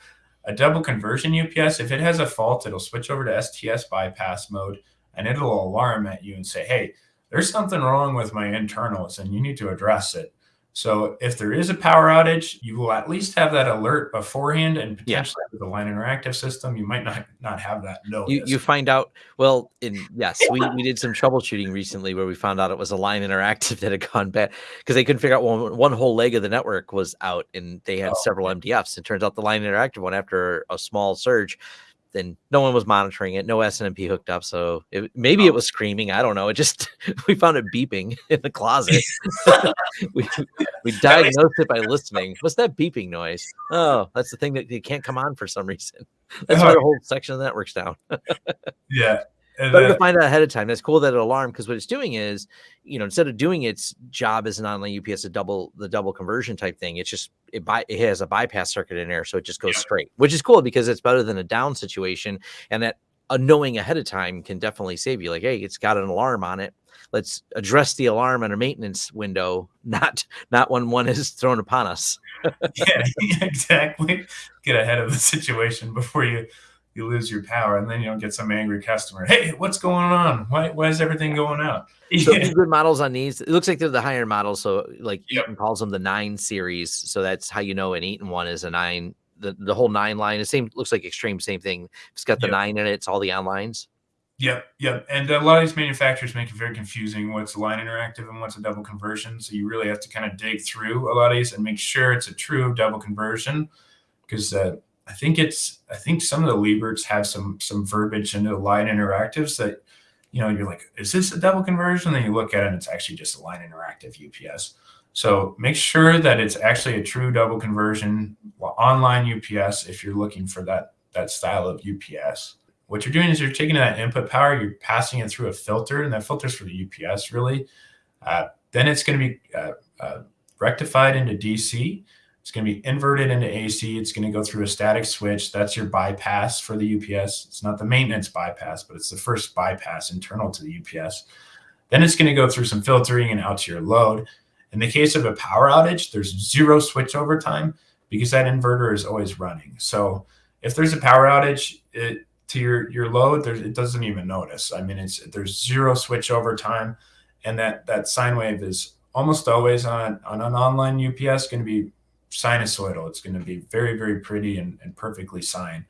A double conversion UPS, if it has a fault, it'll switch over to STS bypass mode and it'll alarm at you and say, hey, there's something wrong with my internals and you need to address it. So if there is a power outage, you will at least have that alert beforehand, and Yeah. potentially with the line interactive system, you might not not have that notice. you you find out well in yes we, we did some troubleshooting recently where we found out it was a line interactive <laughs> that had gone bad because they couldn't figure out one, one whole leg of the network was out and they had Oh. several mdfs it turns out the line interactive one after a small surge then no one was monitoring it no snmp hooked up so it, maybe Oh. it was screaming i don't know it just <laughs> we found it beeping <laughs> in the closet. <laughs> We, we diagnosed it by listening. What's that beeping noise? Oh that's the thing that it can't come on for some reason. That's why the whole section of the network's down. Yeah. And, better to find out ahead of time. That's cool that it alarmed because what it's doing is, you know, instead of doing its job as an online UPS, a double the double conversion type thing, it's just it by it has a bypass circuit in there, so it just goes Yeah. straight, which is cool because it's better than a down situation, and that a knowing ahead of time can definitely save you. Like, hey, it's got an alarm on it. Let's address the alarm in a maintenance window, <laughs> not not when one is thrown upon us. <laughs> <laughs> yeah, exactly. Get ahead of the situation before you you lose your power, and then you don't get some angry customer. Hey, what's going on? Why why is everything going out? So <laughs> Yeah. good models on these, it looks like they're the higher models. So like Yep. Eaton calls them the nine series. So that's how you know an Eaton one is a nine. The, the whole nine line, the same looks like Xtreme, same thing. It's got the Yep. nine in it, it's all the onlines. Yep, yep. And a lot of these manufacturers make it very confusing what's line interactive and what's a double conversion. So you really have to kind of dig through a lot of these and make sure it's a true double conversion. Because uh, I think it's I think some of the Lieberts have some some verbiage into line interactives that you know you're like, is this a double conversion? Then you look at it and it's actually just a line interactive UPS. So make sure that it's actually a true double conversion online UPS if you're looking for that that style of UPS what you're doing is you're taking that input power, you're passing it through a filter, and that filter's for the UPS really. Uh, then it's going to be uh, uh, rectified into DC. It's going to be inverted into AC. It's going to go through a static switch. That's your bypass for the UPS. It's not the maintenance bypass, but it's the first bypass internal to the UPS. Then it's going to go through some filtering and out to your load. In the case of a power outage, there's zero switchover time because that inverter is always running. So if there's a power outage, it, to your your load, there, it doesn't even notice. I mean, it's there's zero switch over time, and that that sine wave is almost always on on an online UPS going to be sinusoidal. It's going to be very very pretty and, and perfectly sine.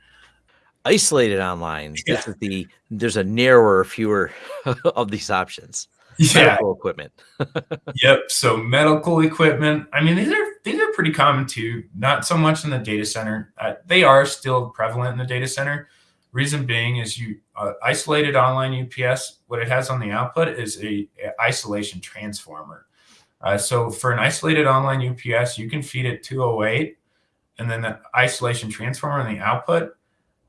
Isolated online. Yeah. This is the there's a narrower, fewer <laughs> of these options. Yeah. Medical equipment. <laughs> yep. So medical equipment. I mean, these are these are pretty common too. Not so much in the data center. Uh, they are still prevalent in the data center Reason being is you uh, isolated online UPS. What it has on the output is a, a isolation transformer. Uh, so for an isolated online UPS, you can feed it 208, and then the isolation transformer on the output.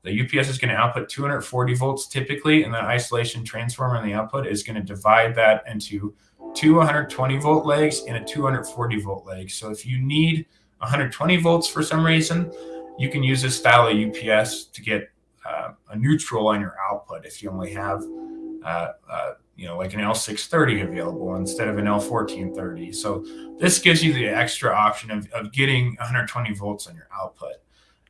The UPS is going to output 240 volts typically, and the isolation transformer on the output is going to divide that into two 120 volt legs and a 240 volt leg. So if you need 120 volts for some reason, you can use this style of UPS to get uh, a neutral on your output if you only have uh, uh, you know like an L630 available instead of an L1430. So this gives you the extra option of, of getting 120 volts on your output.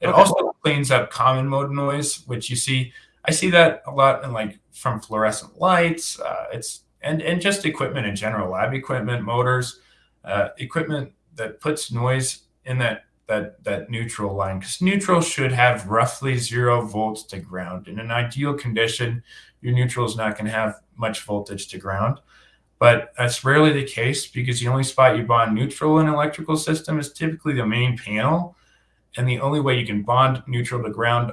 It okay. also cleans up common mode noise, which you see. I see that a lot in like from fluorescent lights. Uh, it's and and just equipment in general, lab equipment, motors, uh, equipment that puts noise in that that that neutral line because neutral should have roughly zero volts to ground. In an ideal condition, your neutral is not going to have much voltage to ground. But that's rarely the case because the only spot you bond neutral in an electrical system is typically the main panel. And the only way you can bond neutral to ground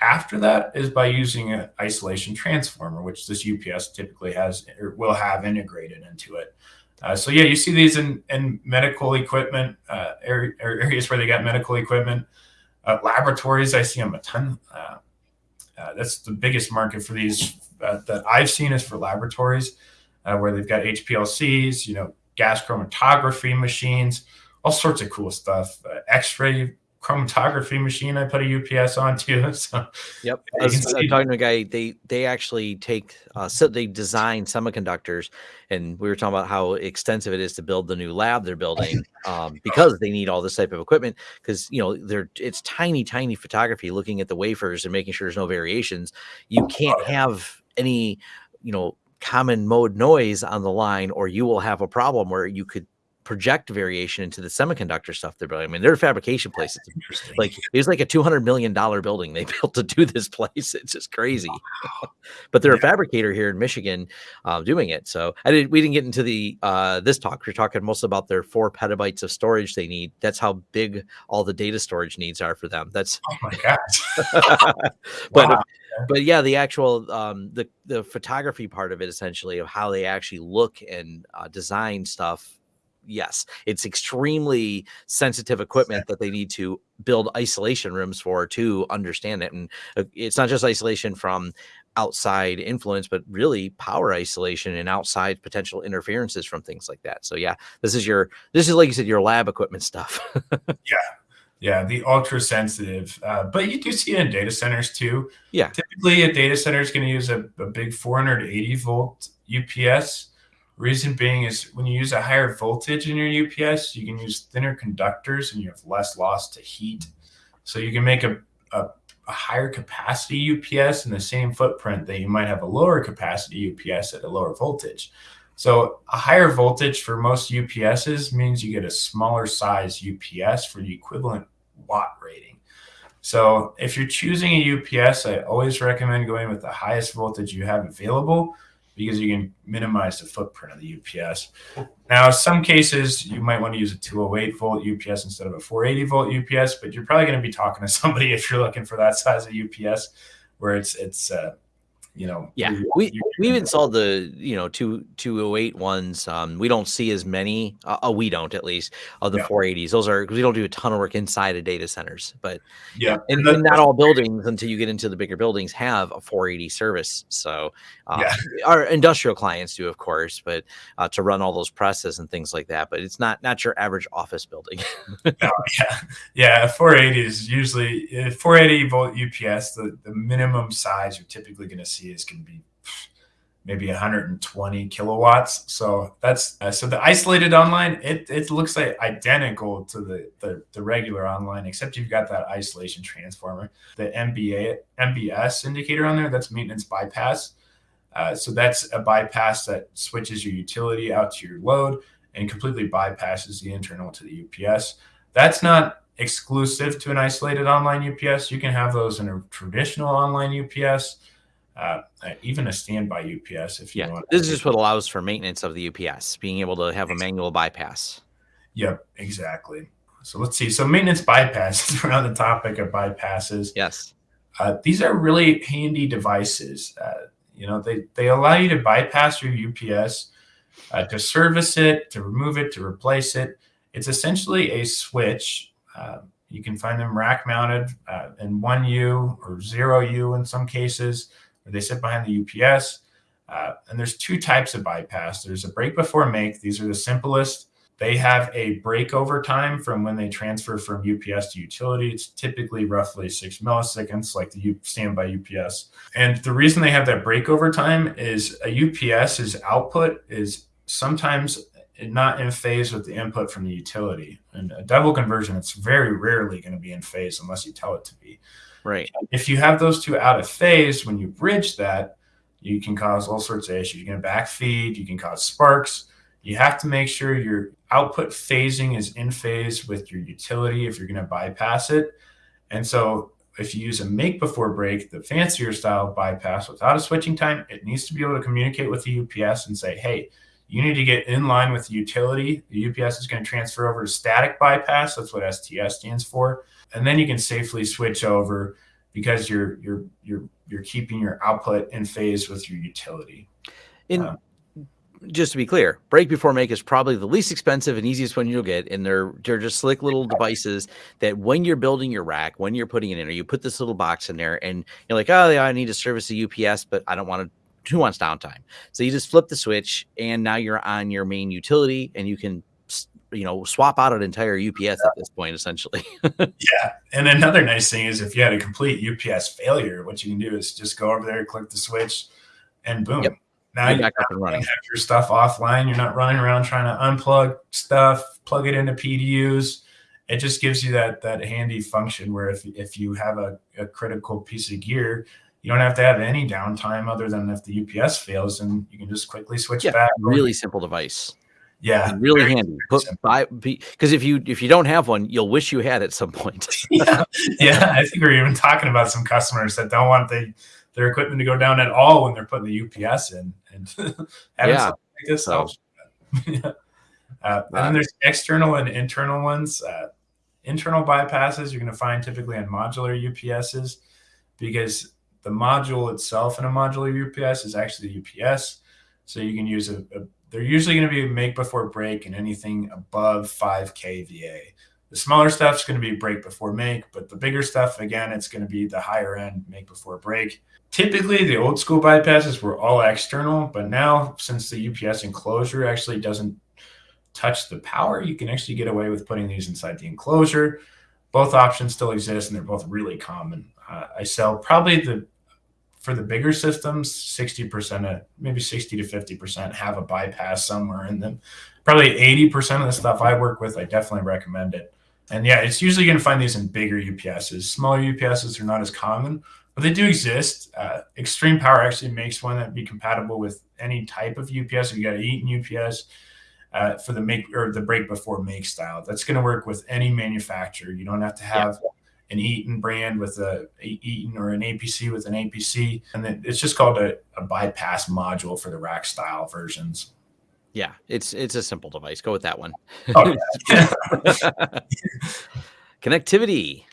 after that is by using an isolation transformer, which this UPS typically has or will have integrated into it. Uh, so yeah, you see these in, in medical equipment uh, areas where they got medical equipment. Uh, laboratories, I see them a ton. Uh, uh, that's the biggest market for these uh, that I've seen is for laboratories, where they've got HPLCs, you know, gas chromatography machines, all sorts of cool stuff. X-ray chromatography machine I put a UPS on too. <laughs> So yep, I was, I'm talking to a guy. They they actually take uh, so they design semiconductors, and we were talking about how extensive it is to build the new lab they're building um, because they need all this type of equipment. Because you know they're it's tiny tiny photography, looking at the wafers and making sure there's no variations. You can't have any you know common mode noise on the line or you will have a problem where you could project variation into the semiconductor stuff they're building. I mean, they're fabrication places. Like it's like a two hundred million dollar building they <laughs> built to do this place. It's just crazy. <laughs> but they're yeah. a fabricator here in Michigan, uh, doing it. So I did. We didn't get into the uh, this talk. We're talking mostly about their four petabytes of storage they need. That's how big all the data storage needs are for them. That's oh my gosh. <laughs> but wow. but yeah, the actual um, the the photography part of it essentially of how they actually look and uh, design stuff yes, it's extremely sensitive equipment that they need to build isolation rooms for to understand it. And uh, it's not just isolation from outside influence, but really power isolation and outside potential interferences from things like that. So yeah, this is your this is like you said, your lab equipment stuff. <laughs> yeah. Yeah, the ultra sensitive, uh, but you do see it in data centers too. Yeah, typically a data center is going to use a, a big 480 volt UPS, Reason being is when you use a higher voltage in your UPS, you can use thinner conductors and you have less loss to heat. So you can make a, a, a higher capacity UPS in the same footprint that you might have a lower capacity UPS at a lower voltage. So a higher voltage for most UPSs means you get a smaller size UPS for the equivalent watt rating. So if you're choosing a UPS, I always recommend going with the highest voltage you have available because you can minimize the footprint of the UPS. Now, some cases you might want to use a 208 volt UPS instead of a 480 volt UPS, but you're probably going to be talking to <laughs> somebody if you're looking for that size of UPS, where it's it's uh, you know yeah. we we've installed the you know two 208 ones um we don't see as many uh, uh we don't at least of the yeah. 480s those are we don't do a ton of work inside of data centers but yeah and, and not all buildings until you get into the bigger buildings have a 480 service. So uh, yeah. our industrial clients do of course but uh, to run all those presses and things like that but it's not not your average office building. <laughs> No, yeah. Yeah 480 is usually 480 volt ups the, the minimum size you're typically going to see is going to be maybe 120 kilowatts. So that's uh, so the isolated online. It it looks like identical to the, the the regular online, except you've got that isolation transformer, the MBA MBS indicator on there. That's maintenance bypass. Uh, so that's a bypass that switches your utility out to your load and completely bypasses the internal to the UPS. That's not exclusive to an isolated online UPS. You can have those in a traditional online UPS uh, even a standby UPS if you yeah, want. This is just what allows for maintenance of the UPS, being able to have a manual bypass. Yep, exactly. So let's see. So maintenance bypasses. <laughs> We're on the topic of bypasses. Yes. Uh, these are really handy devices. Uh, you know, they, they allow you to bypass your UPS, uh, to service it, to remove it, to replace it. It's essentially a switch. Uh, you can find them rack mounted uh, in 1U or 0U in some cases they sit behind the UPS. Uh, and there's two types of bypass. There's a break before make. These are the simplest. They have a breakover time from when they transfer from UPS to utility. It's typically roughly six milliseconds, like the standby UPS. And the reason they have that breakover time is a UPS's output is sometimes not in phase with the input from the utility. And a double conversion, it's very rarely going to be in phase unless you tell it to be. Right. If you have those two out of phase, when you bridge that, you can cause all sorts of issues. You can backfeed, you can cause sparks. You have to make sure your output phasing is in phase with your utility if you're going to bypass it. And so if you use a make before break, the fancier style bypass without a switching time, it needs to be able to communicate with the UPS and say, hey, you need to get in line with the utility. The UPS is going to transfer over to static bypass. That's what STS stands for and then you can safely switch over because you're you're you're you're keeping your output in phase with your utility. In um, just to be clear, break before make is probably the least expensive and easiest one you'll get. And they're they're just slick little devices that when you're building your rack, when you're putting it in, or you put this little box in there, and you're like, oh yeah, I need to service a UPS, but I don't want to. Who wants downtime? So you just flip the switch, and now you're on your main utility, and you can you know swap out an entire UPS at this point, essentially. <laughs> yeah, and another nice thing is if you had a complete UPS failure, what you can do is just go over there, click the switch, and boom. Yep. Now you're back up and running. Have your stuff offline. You're not running around trying to unplug stuff, plug it into PDUs. It just gives you that that handy function where if if you have a, a critical piece of gear, you don't have to have any downtime other than if the UPS fails, and you can just quickly switch yeah, back. Really simple device. Yeah, really handy. Put buy because if you if you don't have one, you'll wish you had at some point. <laughs> yeah, yeah. I think we're even talking about some customers that don't want the, their equipment to go down at all when they're putting the UPS in, and <laughs> yeah, like this so. <laughs> yeah. Uh, and then there's external and internal ones. Uh, internal bypasses you're going to find typically on modular UPSs because the module itself in a modular UPS is actually the UPS. So you can use a, a they're usually going to be make before break and anything above 5 kVA. The smaller stuff is going to be break before make, but the bigger stuff, again, it's going to be the higher end make before break. Typically, the old school bypasses were all external, but now since the UPS enclosure actually doesn't touch the power, you can actually get away with putting these inside the enclosure. Both options still exist, and they're both really common. Uh, I sell probably the for the bigger systems, 60% of maybe 60 to 50% have a bypass somewhere in them. Probably 80% of the stuff I work with, I definitely recommend it. And yeah, it's usually going to find these in bigger UPSs. Smaller UPSs are not as common, but they do exist. Uh, Xtreme Power actually makes one that be compatible with any type of UPS. If you got a Eaton UPS uh, for the make or the break before make style, that's going to work with any manufacturer. You don't have to have yeah an Eaton brand with a, Eaton or an APC with an APC, and then it's just called a, a bypass module for the rack style versions. Yeah, it's it's a simple device. Go with that one. Oh, <laughs> yeah. Connectivity.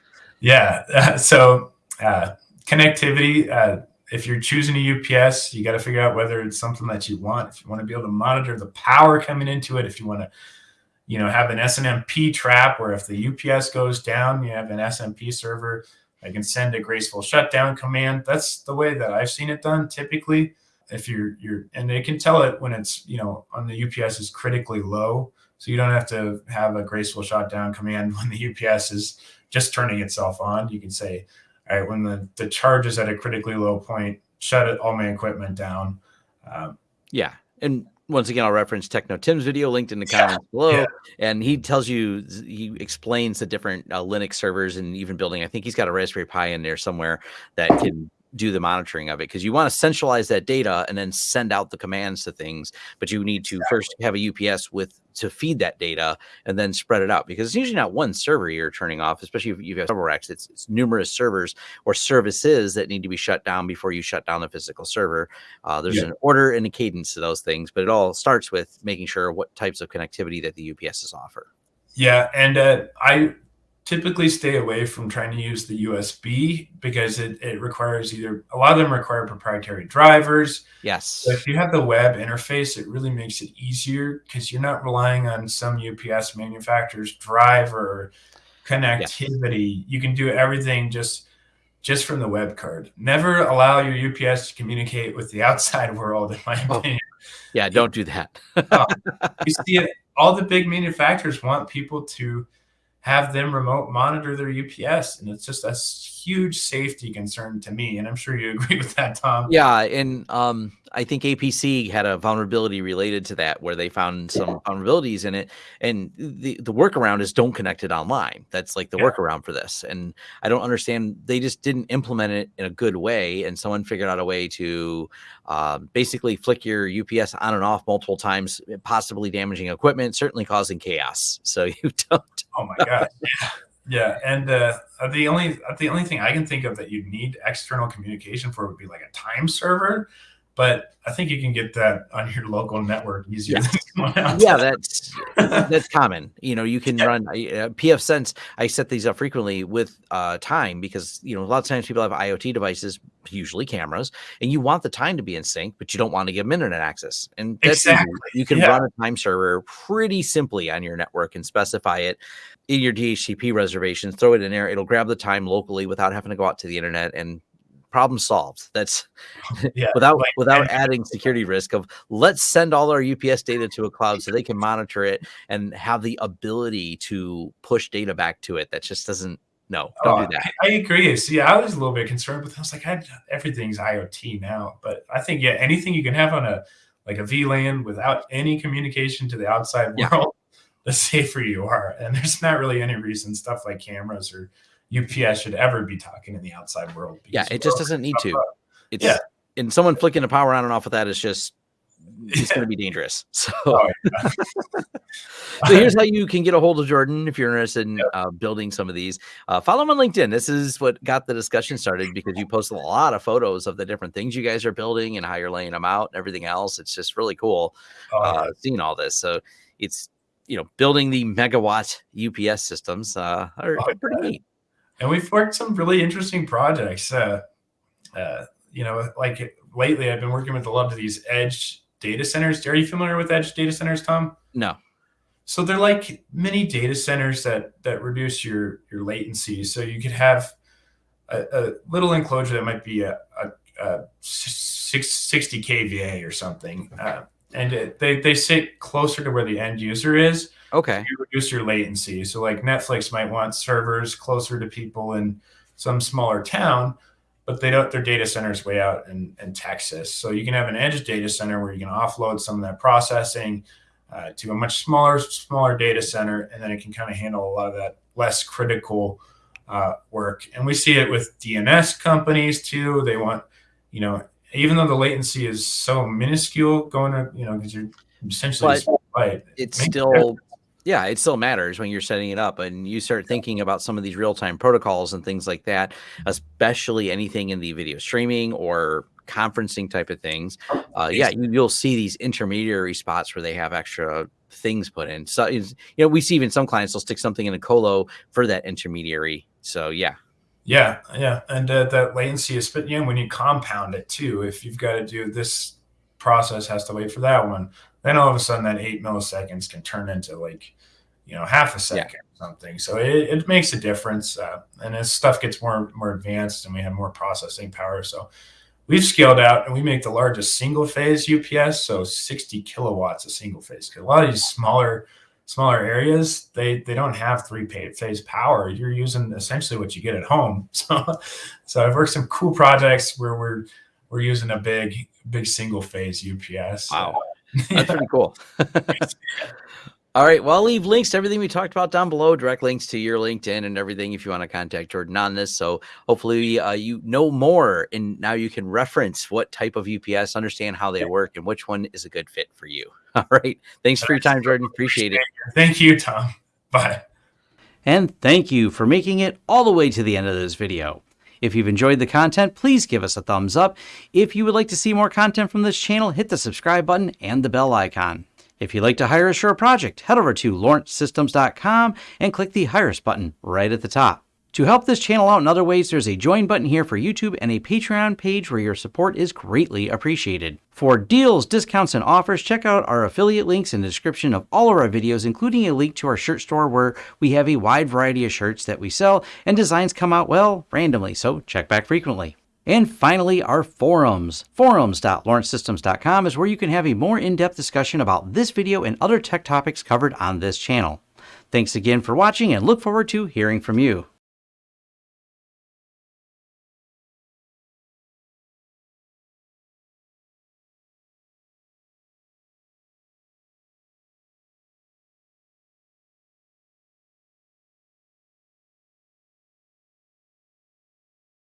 Yeah. Uh, so uh, connectivity. Uh, if you're choosing a UPS, you got to figure out whether it's something that you want. If you want to be able to monitor the power coming into it, if you want to, you know, have an SNMP trap where if the UPS goes down, you have an SNMP server that can send a graceful shutdown command. That's the way that I've seen it done typically. If you're you're and they can tell it when it's you know on the UPS is critically low, so you don't have to have a graceful shutdown command <laughs> when the UPS is just turning itself on. You can say, all right, when the, the charge is at a critically low point, shut it, all my equipment down. Um, yeah. And once again, I'll reference Techno Tim's video linked in the comments yeah, below. Yeah. And he tells you, he explains the different uh, Linux servers and even building. I think he's got a Raspberry Pi in there somewhere that can do the monitoring of it because you want to centralize that data and then send out the commands to things but you need to exactly. first have a ups with to feed that data and then spread it out because it's usually not one server you're turning off especially if you have several racks it's, it's numerous servers or services that need to be shut down before you shut down the physical server uh, there's yeah. an order and a cadence to those things but it all starts with making sure what types of connectivity that the ups's offer yeah and uh, i typically stay away from trying to use the USB because it, it requires either a lot of them require proprietary drivers. Yes. So if you have the web interface, it really makes it easier because you're not relying on some UPS manufacturer's driver connectivity. You can do everything just just from the web card. Never allow your UPS to communicate with the <laughs> outside world, in my oh. opinion. Yeah, don't do that. <laughs> you see it, all the big manufacturers want people to have them remote monitor their UPS. And it's just a huge safety concern to me. And I'm sure you <laughs> agree with that, Tom. Yeah. And um, I think APC had a vulnerability related to that where they found some yeah. vulnerabilities in it. And the, the workaround is don't connect it online. That's like the yeah. workaround for this. And I don't understand. They just didn't implement it in a good way. And someone figured out a way to uh, basically flick your UPS on and off multiple times, possibly damaging equipment, certainly causing chaos. So <laughs> you don't. Oh my God. Yeah. Yeah, and uh, the only the only thing I can think of that you'd need external communication for would be like a time server but I think you can get that on your local network easier. Yeah, <laughs> yeah that's <laughs> that's common. You know, you can yeah. run uh, pfSense. I set these up frequently with uh, time because you know a lot of times people have IoT devices, usually cameras, and you want the time to be in sync, but you don't want to give them internet access. And exactly. you can yeah. run a time server pretty simply on your network and specify it in your DHCP reservations. Throw it in there; it'll grab the time locally without having to go out to the internet and problem solved. That's <laughs> yeah, <laughs> without like, without adding security risk of let's send all our UPS data to a cloud so they can monitor it and have the ability to push data back to it. That just doesn't no, don't oh, do that. I, I, agree. See, I was a little bit concerned, but I was like, I, everything's IoT now. But I think yeah, anything you can have on a like a VLAN without any communication to the outside world, the <laughs> safer you are. And there's not really any reason stuff like cameras or UPS should ever be talking in the outside world. Yeah, it just doesn't need to. It's, yeah. And someone flicking the power on and off with that is just it's yeah. going to be <laughs> dangerous. <laughs> So, oh, yeah. so here's how you can get a hold of Jordan if you're interested in uh, building some of these. Uh, follow him on LinkedIn. This is what got the discussion started because you post a lot of photos of the different things you guys are building and how you're laying them out and everything else. It's just really cool oh, uh, seeing all this. So it's you know building the megawatt UPS systems uh, are, pretty neat and we've worked some really interesting projects. Uh, uh, you know, like lately, I've been working with a lot of these edge data centers. Are you familiar with edge data centers, Tom? No. So they're like mini data centers that that reduce your your latency. So you could have a, a little enclosure that might be a, a, a 60 kVA or something, uh, and it, they they sit closer to where the end user is. Okay. You reduce your latency. So like Netflix might want servers closer to people in some smaller town, but they don't their data centers way out in, in Texas. So you can have an edge data center where you can offload some of that processing uh, to a much smaller, smaller data center, and then it can kind of handle a lot of that less critical uh, work. And we see it with DNS companies too. They want, you know, even though the latency is so minuscule going to, you know, because you're essentially but it's still yeah, it still matters when you're setting it up and you start thinking about some of these real time protocols and things like that, especially anything in the video streaming or conferencing type of things. Uh, yeah, you, will see these intermediary spots where they have extra things put in. So, you know, we see even some clients will stick something in a colo for that intermediary. So, yeah. Yeah, yeah, and uh, that latency is, but you know, when you compound it too, if you've got to do this process has to wait for that one, then all of a sudden that eight milliseconds can turn into like you know half a second yeah. or something so it, it makes a difference uh, and as stuff gets more more advanced and we have more processing power so we've scaled out and we make the largest single phase ups so 60 kilowatts a single phase because a lot of these smaller smaller areas they they don't have three phase power. You're using essentially what you get at home. <laughs> So so i've worked some cool projects where we're we're using a big big single phase ups wow. <laughs> That's pretty cool. All right. Well, I'll leave links to everything we talked about down below, direct links to your LinkedIn and everything if you want to contact Jordan on this. So hopefully uh, you know more and now you can reference what type of UPS, understand how they work, and which one is a good fit for you. <laughs> All right. Thanks for your time, Jordan. Appreciate it. Thank you, Tom. Bye. And thank you for making it all the way to the end of this video. If you've enjoyed the content, please give us a thumbs up. If you would like to see more content from this channel, hit the subscribe button and the bell icon. If you'd like to hire a project, head over to lawrencesystems.com and click the Hire Us button right at the top. To help this channel out in other ways, there's a join button here for YouTube and a Patreon page where your support is greatly appreciated. For deals, discounts, and offers, check out our affiliate links in the description of all of our videos, including a link to our shirt store where we have a wide variety of shirts that we sell and designs come out, well, randomly, so check back frequently. And finally, our forums. Forums.lawrencesystems.com is where you can have a more in-depth discussion about this video and other tech topics covered on this channel. Thanks again for watching and look forward to hearing from you.